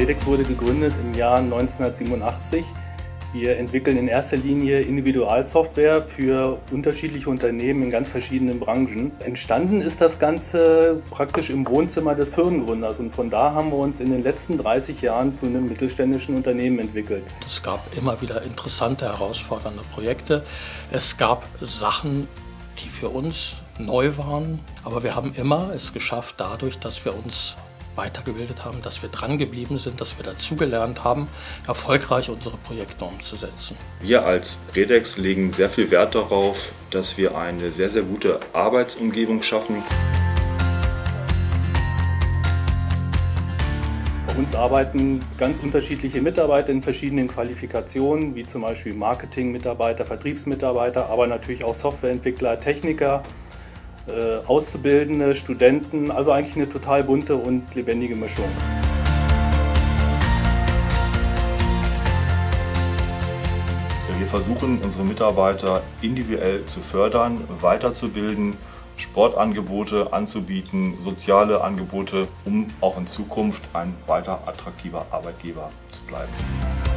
Redex wurde gegründet im Jahr 1987. Wir entwickeln in erster Linie Individualsoftware für unterschiedliche Unternehmen in ganz verschiedenen Branchen. Entstanden ist das Ganze praktisch im Wohnzimmer des Firmengründers und von da haben wir uns in den letzten 30 Jahren zu einem mittelständischen Unternehmen entwickelt. Es gab immer wieder interessante, herausfordernde Projekte. Es gab Sachen, die für uns neu waren, aber wir haben immer es geschafft dadurch, dass wir uns weitergebildet haben, dass wir dran geblieben sind, dass wir dazugelernt haben, erfolgreich unsere Projekte umzusetzen. Wir als Redex legen sehr viel Wert darauf, dass wir eine sehr, sehr gute Arbeitsumgebung schaffen. Bei uns arbeiten ganz unterschiedliche Mitarbeiter in verschiedenen Qualifikationen, wie zum Beispiel Marketing-Mitarbeiter, Vertriebsmitarbeiter, aber natürlich auch Softwareentwickler, Techniker Auszubildende, Studenten, also eigentlich eine total bunte und lebendige Mischung. Wir versuchen unsere Mitarbeiter individuell zu fördern, weiterzubilden, Sportangebote anzubieten, soziale Angebote, um auch in Zukunft ein weiter attraktiver Arbeitgeber zu bleiben.